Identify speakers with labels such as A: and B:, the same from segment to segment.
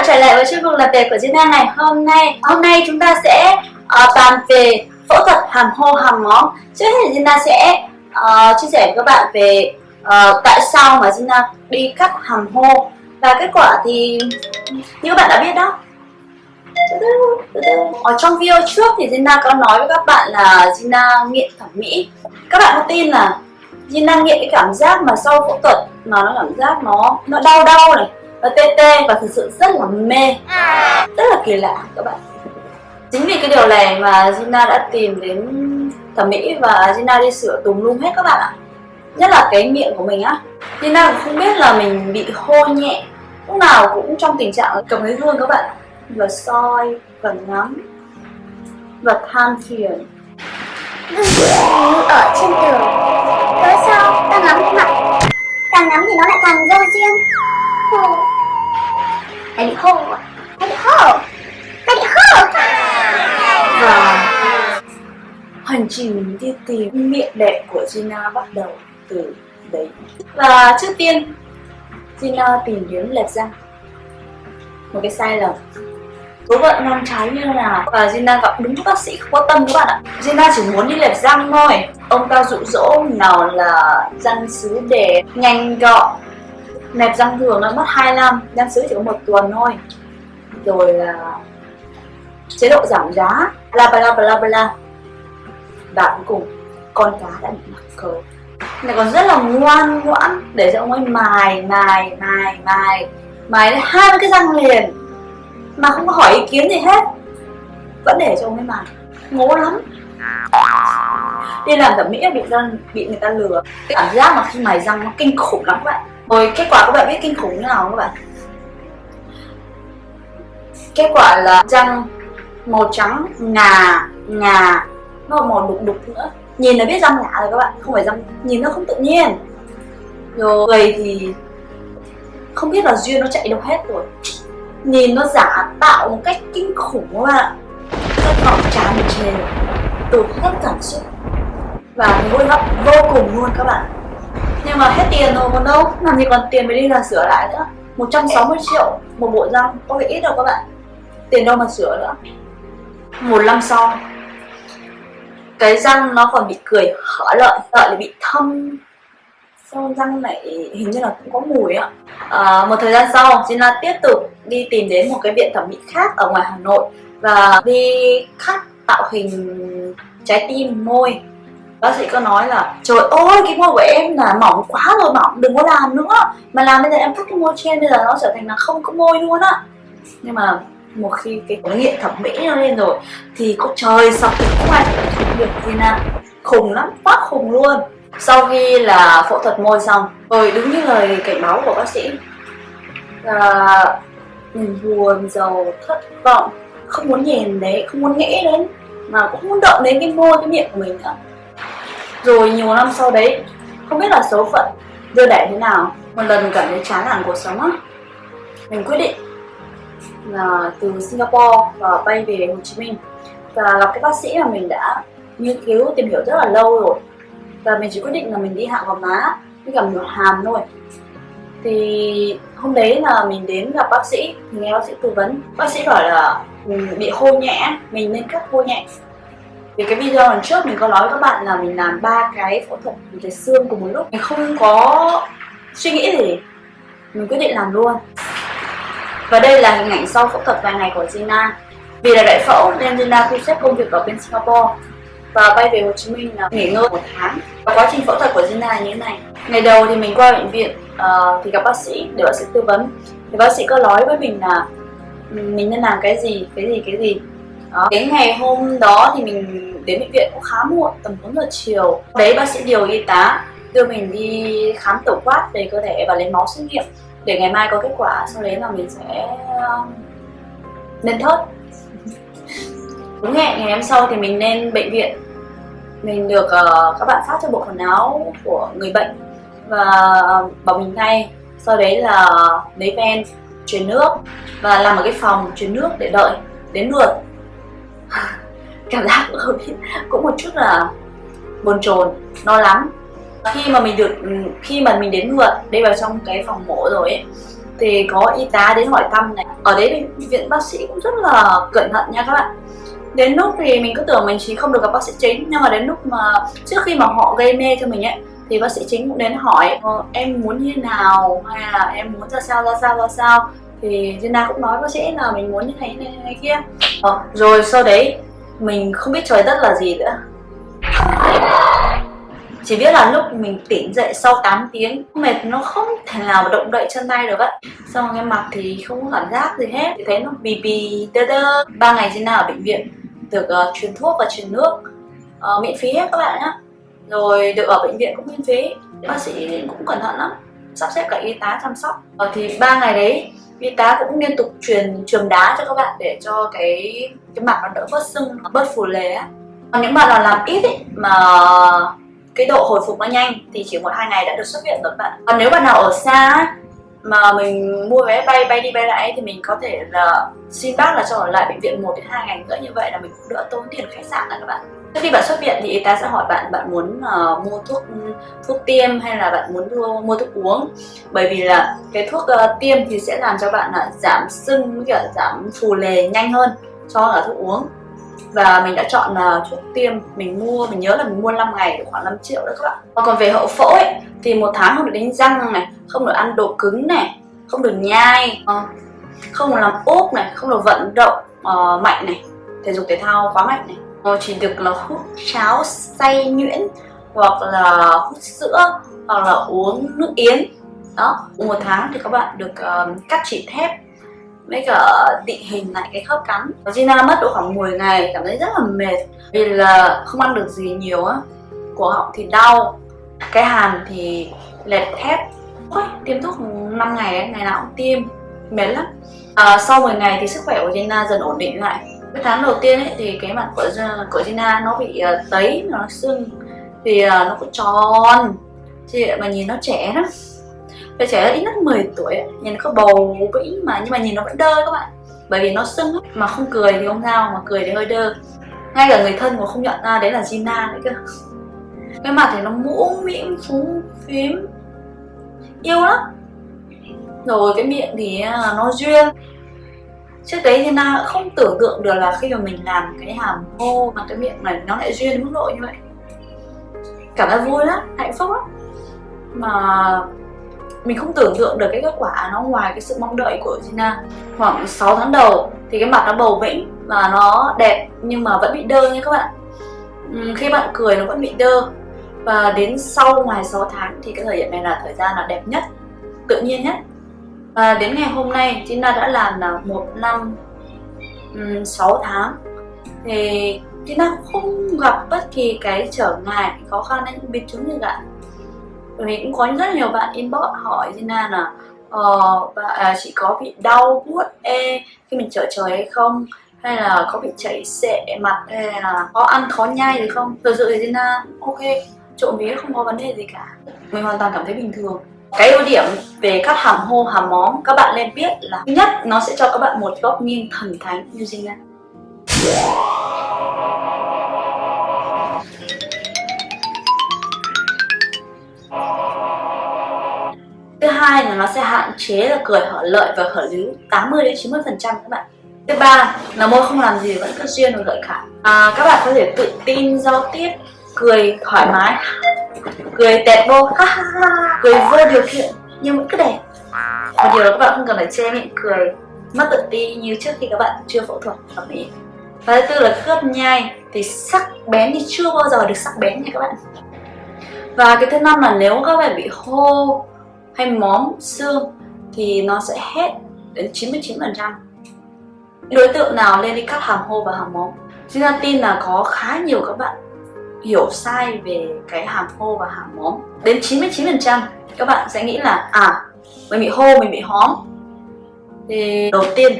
A: bạn trở lại với chuyên mục làm việc của Gina ngày hôm nay. Hôm nay chúng ta sẽ uh, bàn về phẫu thuật hàm hô hàm móng. Trước hết thì Gina sẽ uh, chia sẻ với các bạn về uh, tại sao mà Gina đi cắt hàm hô. Và kết quả thì như các bạn đã biết đó. Ở trong video trước thì Gina có nói với các bạn là Gina nghiện thẩm mỹ. Các bạn có tin là Gina nghiện cái cảm giác mà sau phẫu thuật mà nó cảm giác nó nó đau đau này và tê tê, và thực sự rất là mê. Rất là kỳ lạ các bạn. Chính vì cái điều này mà Gina đã tìm đến thẩm mỹ và Gina đi sửa tùm lum hết các bạn ạ. Nhất là cái miệng của mình á. Gina cũng không biết là mình bị hô nhẹ. Lúc nào cũng trong tình trạng cầm cái gương các bạn và soi, và ngắm, và than phiền.
B: Ở trên tường. Cớ sao? Ta ngắm mặt Càng ngắm thì nó lại càng vô riêng. Hô Ta bị hô à bị hô Ta bị hô
A: và hành trình đi tìm miệng đệ của Gina bắt đầu từ đấy. Và trước tiên, Gina tìm kiếm lệch răng một cái sai lầm. Số phận ngang trái như nào? Và Gina gặp đúng bác sĩ không có tâm các bạn ạ. Gina chỉ muốn đi lệch răng thôi. Ông ta dụ dỗ nào là răng sứ để nhanh gọn nẹp răng thường nó mất 2 năm răng sứ chỉ có một tuần thôi. Rồi là chế độ giảm giá, bla bla bla bla và cuối cùng con cá đã bị mắc cờ này còn rất là ngoan ngoãn, để cho ông ấy mài mài mài mài mài đến hai cái răng liền. Mà không có hỏi ý kiến gì hết. Vẫn để cho ông ấy mài. Ngố lắm. Đi làm thẩm mỹ bị răng, bị người ta lừa. Cái cảm giác mà khi mài răng nó kinh khủng lắm vậy rồi kết quả các bạn biết kinh khủng như nào không các bạn? Kết quả là răng màu trắng, ngà ngà, nó màu đục đục nữa. Nhìn là biết răng lạ rồi các bạn, không phải răng, nhìn nó không tự nhiên. Rồi, người thì không biết là duyên nó chạy đâu hết rồi. Nhìn nó giả tạo một cách kinh khủng các bạn rất vọng tràn trề, tụt hết cảm xúc. Và hối hận vô cùng luôn các bạn nhưng mà hết tiền rồi còn đâu? Làm gì còn tiền mới đi là sửa lại nữa. 160 triệu một bộ răng có phải ít đâu các bạn. Tiền đâu mà sửa nữa. Một năm sau cái răng nó còn bị cười hở lợi lợi là bị thâm. Sau răng này hình như là cũng có mùi á. À, một thời gian sau Gina tiếp tục đi tìm đến một cái viện thẩm mỹ khác ở ngoài Hà Nội và đi cắt tạo hình trái tim môi bác sĩ có nói là, trời ơi, cái môi của em là mỏng quá rồi, mỏng, đừng có làm nữa. Mà làm bây giờ em cắt cái môi trên, bây giờ nó trở thành là không có môi luôn á. Nhưng mà một khi cái nghiện thẩm mỹ nó lên rồi, thì có trời sập thì không ai được gì nào khủng lắm, quá khủng luôn. Sau khi là phẫu thuật môi xong rồi đúng như lời cảnh báo của bác sĩ là, mình buồn, giàu, thất vọng, không muốn nhìn đấy, không muốn nghĩ đến, mà cũng muốn động đến cái môi, cái miệng của mình nữa rồi nhiều năm sau đấy, không biết là số phận đưa đẩy thế nào, một lần cảm thấy chán nản cuộc sống á. Mình quyết định là từ Singapore và bay về Hồ Chí Minh. Và gặp cái bác sĩ mà mình đã nghiên cứu, tìm hiểu rất là lâu rồi. Và mình chỉ quyết định là mình đi hạ gò má với cả một hàm thôi. Thì hôm đấy là mình đến gặp bác sĩ, mình nghe bác sĩ tư vấn. Bác sĩ bảo là mình bị hô nhẹ, mình nên cắt hô nhẹ vì cái video lần trước mình có nói với các bạn là mình làm ba cái phẫu thuật về xương cùng một lúc. Mình không có suy nghĩ gì. Mình quyết định làm luôn. Và đây là hình ảnh sau phẫu thuật vài ngày của Gina. Vì là đại phẫu nên Gina thu xếp công việc ở bên Singapore. Và bay về Hồ Chí Minh là nghỉ ngơi một tháng. Và quá trình phẫu thuật của Gina như thế này. Ngày đầu thì mình qua bệnh viện uh, thì gặp bác sĩ để bác sĩ tư vấn. Thì bác sĩ có nói với mình là ừ, mình nên làm cái gì cái gì cái gì? Đó. Đến ngày hôm đó thì mình đến bệnh viện cũng khá muộn tầm 4 giờ chiều. Đấy bác sĩ điều y tá đưa mình đi khám tổng quát về cơ thể và lấy máu xét nghiệm để ngày mai có kết quả. Sau đấy là mình sẽ um, lên thớt. Đúng hẹn ngày hôm sau thì mình lên bệnh viện. Mình được uh, các bạn phát cho bộ quần áo của người bệnh và um, bảo mình thay sau đấy là lấy ven truyền nước và làm ở cái phòng truyền nước để đợi đến lượt cảm giác cũng, cũng một chút là buồn chồn lo lắng khi mà mình được ừ, khi mà mình đến lượt đi vào trong cái phòng mổ rồi ấy thì có y tá đến hỏi thăm này. Ở đấy bệnh viện bác sĩ cũng rất là cẩn thận nha các bạn. Đến lúc thì mình cứ tưởng mình chỉ không được gặp bác sĩ chính nhưng mà đến lúc mà trước khi mà họ gây mê cho mình ấy thì bác sĩ chính cũng đến hỏi ờ, em muốn như thế nào? Hay là em muốn ra sao ra sao ra sao? Thì Jenna cũng nói nó sẽ là mình muốn như thế này này kia. Đó. rồi sau đấy mình không biết trời đất là gì nữa. Chỉ biết là lúc mình tỉnh dậy sau 8 tiếng mệt nó không thể nào mà động đậy chân tay được á. Xong cái mặt thì không có cảm giác gì hết. Thì thấy nó bì bì đơ đơ ba ngày Jenna ở bệnh viện được uh, truyền thuốc và truyền nước uh, miễn phí hết các bạn nhé rồi được ở bệnh viện cũng miễn phí. Bác sĩ cũng cẩn thận lắm. Sắp xếp cả y tá chăm sóc. Ờ, thì ba ngày đấy y tá cũng liên tục truyền trường đá cho các bạn để cho cái cái mặt nó đỡ bớt sưng bớt phù lề á. Còn những bạn nào làm ít ấy, mà cái độ hồi phục nó nhanh thì chỉ một hai ngày đã được xuất viện rồi các bạn. Còn nếu bạn nào ở xa mà mình mua vé bay bay đi bay lại thì mình có thể là xin bác là cho ở lại bệnh viện một đến hai ngày nữa như vậy là mình cũng đỡ tốn tiền khách sạn là các bạn trước khi bạn xuất viện thì y tá sẽ hỏi bạn bạn muốn uh, mua thuốc thuốc tiêm hay là bạn muốn mua, mua thuốc uống? Bởi vì là cái thuốc uh, tiêm thì sẽ làm cho bạn là giảm sưng với cả giảm phù lề nhanh hơn so với thuốc uống. Và mình đã chọn uh, thuốc tiêm mình mua mình nhớ là mình mua 5 ngày khoảng 5 triệu đó các bạn. Và còn về hậu phẫu ấy thì một tháng không được đánh răng này không được ăn đồ cứng này không được nhai uh, không được làm úp này không được vận động uh, mạnh này. Thể dục thể thao quá mạnh này uh, chỉ được là hút cháo xay nhuyễn hoặc là hút sữa hoặc là uống nước yến. Đó một tháng thì các bạn được uh, cắt chỉ thép với cả định hình lại cái khớp cắn. Gina mất độ khoảng 10 ngày cảm thấy rất là mệt. Vì là không ăn được gì nhiều á cổ họng thì đau cái hàm thì lẹt thép. Ôi, tiêm thuốc 5 ngày ấy, ngày nào cũng tiêm mệt lắm. À, sau 10 ngày thì sức khỏe của Gina dần ổn định lại cái tháng đầu tiên ấy thì cái mặt của của Gina nó bị uh, tấy nó sưng. Thì uh, ờ, nó cũng tròn. Chị mà nhìn nó trẻ lắm. Đứa trẻ ít nhất 10 tuổi ấy, nhìn nó có bầu vĩ mà nhưng mà nhìn nó vẫn đơ các bạn. Bởi vì nó sưng ấy. mà không cười thì không sao mà cười thì hơi đơ. Ngay cả người thân cũng không nhận ra đấy là Gina đấy cơ. Cái mặt thì nó mũ mĩm phúng phím. Yêu lắm. Rồi cái miệng thì ờ, nó duyên trước đấy thì na không tưởng tượng được là khi mà mình làm cái hàm hô bằng cái miệng này, nó lại duyên đến mức độ như vậy. Cảm thấy vui lắm, hạnh phúc lắm. Mà mình không tưởng tượng được cái kết quả nó ngoài cái sự mong đợi của Gina. Khoảng 6 tháng đầu thì cái mặt nó bầu bĩnh và nó đẹp nhưng mà vẫn bị đơ nha các bạn. Ừ, khi bạn cười nó vẫn bị đơ. Và đến sau ngoài 6 tháng thì cái thời điểm này là thời gian là đẹp nhất, tự nhiên nhất và đến ngày hôm nay Gina đã làm là một năm um, 6 tháng. Thì Gina không gặp bất kỳ cái trở ngại khó khăn hay những biến chứng gì cả. Vì cũng có rất nhiều bạn inbox hỏi Gina là ờ, bà, à, chị có bị đau buốt e khi mình trở trời hay không? Hay là có bị chảy xệ mặt hay là có ăn khó nhai gì không? Thực sự thì Gina ok trộm vía không có vấn đề gì cả. Mình hoàn toàn cảm thấy bình thường cái ưu điểm về các hàm hô hàm móng các bạn nên biết là thứ nhất nó sẽ cho các bạn một góc nghiêng thần thánh như Gina thứ hai là nó sẽ hạn chế là cười hở lợi và hở líu 80 đến 90 phần trăm các bạn. Thứ ba là môi không làm gì vẫn cứ duyên và gợi cảm. À, các bạn có thể tự tin giao tiếp cười thoải mái cười tẹt vô cười vô điều kiện nhưng vẫn cứ đẹp. Một điều là các bạn không cần phải che miệng cười, mất tự ti như trước khi các bạn chưa phẫu thuật thẩm mỹ và thứ tư là cướp nhai, thì sắc bén thì chưa bao giờ được sắc bén nha các bạn. Và cái thứ năm là nếu các bạn bị hô hay móm xương thì nó sẽ hết đến 99% đối tượng nào lên đi cắt hàm hô và hàm móm? Chúng ta tin là có khá nhiều các bạn hiểu sai về cái hàm hô và hàm móm đến 99% các bạn sẽ nghĩ là à mình bị hô mình bị hóm. Thì đầu tiên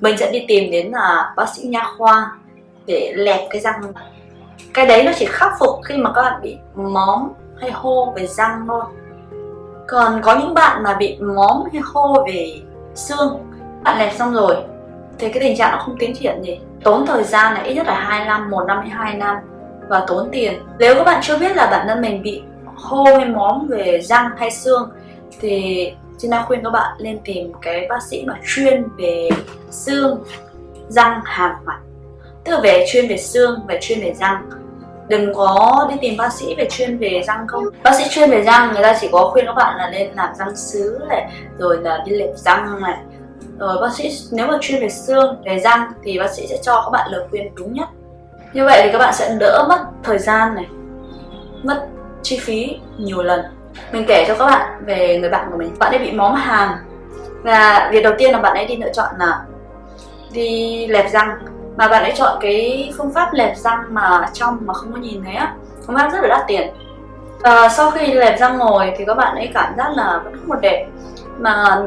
A: mình sẽ đi tìm đến là bác sĩ nha khoa để lẹp cái răng. Cái đấy nó chỉ khắc phục khi mà các bạn bị móm hay hô về răng thôi. Còn có những bạn mà bị móm hay hô về xương bạn lẹp xong rồi thì cái tình trạng nó không tiến triển gì. Tốn thời gian là ít nhất là 2 năm, 1 năm hay 2 năm và tốn tiền. Nếu các bạn chưa biết là bản thân mình bị hô hay móm về răng hay xương thì Gina khuyên các bạn nên tìm cái bác sĩ mà chuyên về xương, răng, hàm mặt. Tức là về chuyên về xương, và chuyên về răng. Đừng có đi tìm bác sĩ về chuyên về răng không. Bác sĩ chuyên về răng người ta chỉ có khuyên các bạn là nên làm răng sứ này Rồi là đi lệp răng này. Rồi bác sĩ nếu mà chuyên về xương, về răng thì bác sĩ sẽ cho các bạn lời khuyên đúng nhất. Như vậy thì các bạn sẽ đỡ mất thời gian này Mất chi phí nhiều lần. Mình kể cho các bạn về người bạn của mình. Bạn ấy bị móm hàm và việc đầu tiên là bạn ấy đi lựa chọn là đi lẹp răng mà bạn ấy chọn cái phương pháp lẹp răng mà trong mà không có nhìn thấy á. Phương pháp rất là đắt tiền. Và sau khi lẹp răng ngồi thì các bạn ấy cảm giác là vẫn không một đẹp. Mà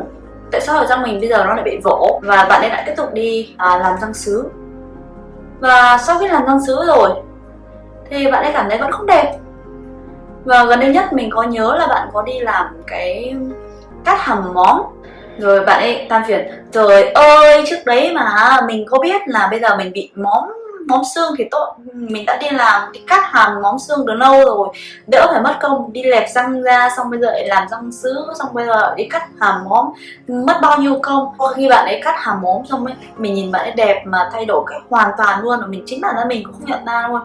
A: tại sao ở răng mình bây giờ nó lại bị vỗ? Và bạn ấy lại tiếp tục đi à, làm răng sứ và sau khi làm răng sứ rồi, thì bạn ấy cảm thấy vẫn không đẹp. Và gần đây nhất mình có nhớ là bạn có đi làm cái cắt hầm móng rồi bạn ấy than phiền, trời ơi, trước đấy mà, mình có biết là bây giờ mình bị móng móng xương thì tốt. Mình đã đi làm thì cắt hàm móng xương từ lâu rồi đỡ phải mất công đi lẹp răng ra xong bây giờ lại làm răng sứ xong bây giờ đi cắt hàm móng. Mất bao nhiêu công khi bạn ấy cắt hàm móng xong ấy mình nhìn bạn ấy đẹp mà thay đổi cách hoàn toàn luôn và mình chính bản thân mình cũng không nhận ra luôn.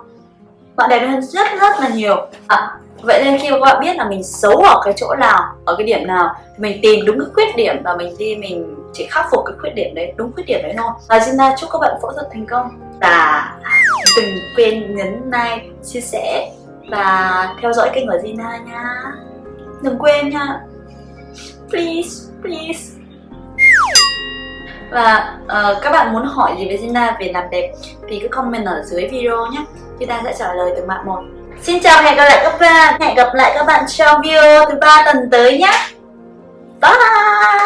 A: Bạn đẹp hơn rất rất là nhiều. À, vậy nên khi các bạn biết là mình xấu ở cái chỗ nào ở cái điểm nào mình tìm đúng cái khuyết điểm và mình đi mình chỉ khắc phục cái khuyết điểm đấy đúng khuyết điểm đấy thôi. Và Gina chúc các bạn phẫu thuật thành công. Và đừng quên nhấn like chia sẻ và theo dõi kênh của Gina nha. Đừng quên nha. Please please. Và uh, các bạn muốn hỏi gì với Gina về làm đẹp thì cứ comment ở dưới video nhé. Gina sẽ trả lời từng bạn một. Xin chào hẹn gặp lại các bạn. Hẹn gặp lại các bạn trong video thứ ba tuần tới nhé. Bye.